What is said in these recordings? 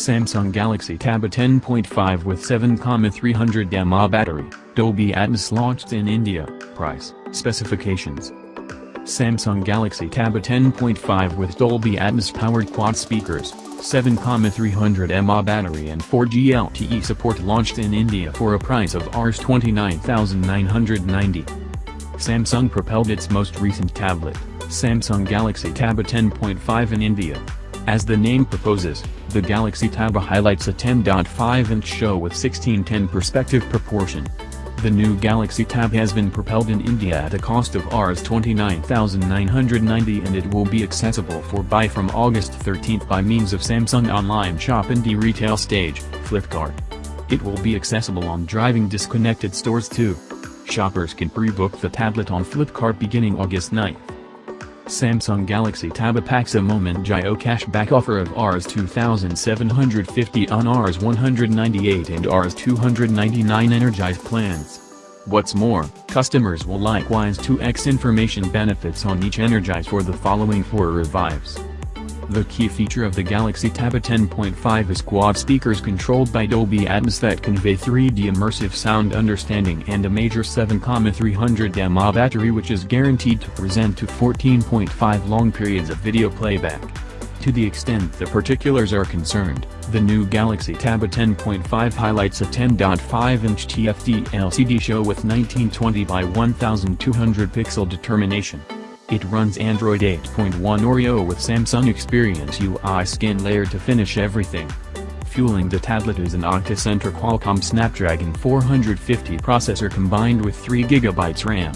Samsung Galaxy Tab A10.5 with 7,300 mAh battery, Dolby Atmos launched in India, price, specifications. Samsung Galaxy Tab A10.5 with Dolby Atmos powered quad speakers, 7,300 mAh battery and 4G LTE support launched in India for a price of Rs 29,990. Samsung propelled its most recent tablet, Samsung Galaxy Tab A10.5 in India. As the name proposes, the Galaxy Tab highlights a 10.5-inch show with 16:10 perspective proportion. The new Galaxy Tab has been propelled in India at a cost of Rs 29,990 and it will be accessible for buy from August 13 by means of Samsung online shop and retail stage, Flipkart. It will be accessible on driving disconnected stores too. Shoppers can pre-book the tablet on Flipkart beginning August 9. Samsung Galaxy Tab a moment Jio cashback offer of Rs 2750 on Rs 198 and Rs 299 Energize plans. What's more, customers will likewise 2x information benefits on each Energize for the following four revives. The key feature of the Galaxy Tab A10.5 is quad speakers controlled by Dolby Atmos that convey 3D immersive sound understanding and a major 7,300 mAh battery which is guaranteed to present to 14.5 long periods of video playback. To the extent the particulars are concerned, the new Galaxy Tab A10.5 highlights a 10.5-inch TFT LCD show with 1920 by 1200 pixel determination. It runs Android 8.1 Oreo with Samsung Experience UI skin layer to finish everything. Fueling the tablet is an Octa-Center Qualcomm Snapdragon 450 processor combined with 3GB RAM.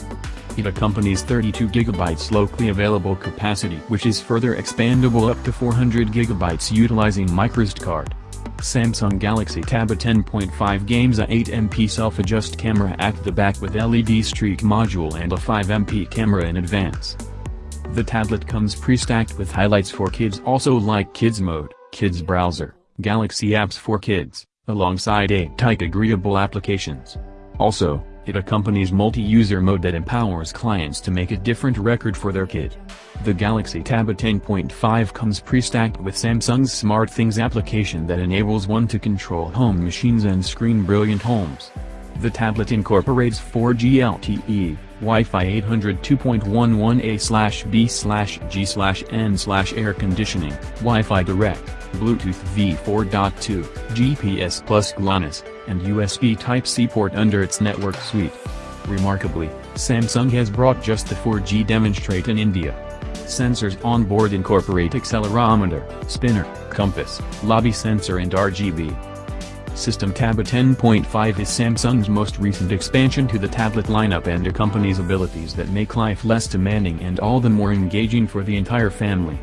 It accompanies 32GB locally available capacity which is further expandable up to 400GB utilizing microSD card. Samsung Galaxy Tab A10.5 games a 8MP self-adjust camera at the back with LED streak module and a 5MP camera in advance. The tablet comes pre-stacked with highlights for kids also like Kids Mode, Kids Browser, Galaxy Apps for Kids, alongside 8 type agreeable applications. Also, it accompanies multi-user mode that empowers clients to make a different record for their kid. The Galaxy Tab A10.5 comes pre-stacked with Samsung's SmartThings application that enables one to control home machines and screen brilliant homes. The tablet incorporates 4G LTE, Wi-Fi 800 2.11a b g air conditioning, Wi-Fi Direct, Bluetooth v4.2, GPS plus GLONASS, and USB Type-C port under its network suite. Remarkably, Samsung has brought just the 4G demonstrate in India. Sensors on board incorporate accelerometer, spinner, compass, lobby sensor and RGB. System Tab A10.5 is Samsung's most recent expansion to the tablet lineup and accompanies abilities that make life less demanding and all the more engaging for the entire family.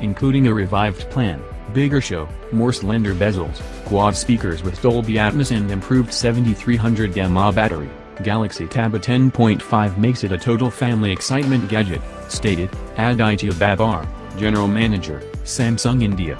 Including a revived plan, bigger show, more slender bezels, quad speakers with Dolby Atmos and improved 7300 mAh battery, Galaxy Tab A10.5 makes it a total family excitement gadget, stated, Aditya Babbar, General Manager, Samsung India.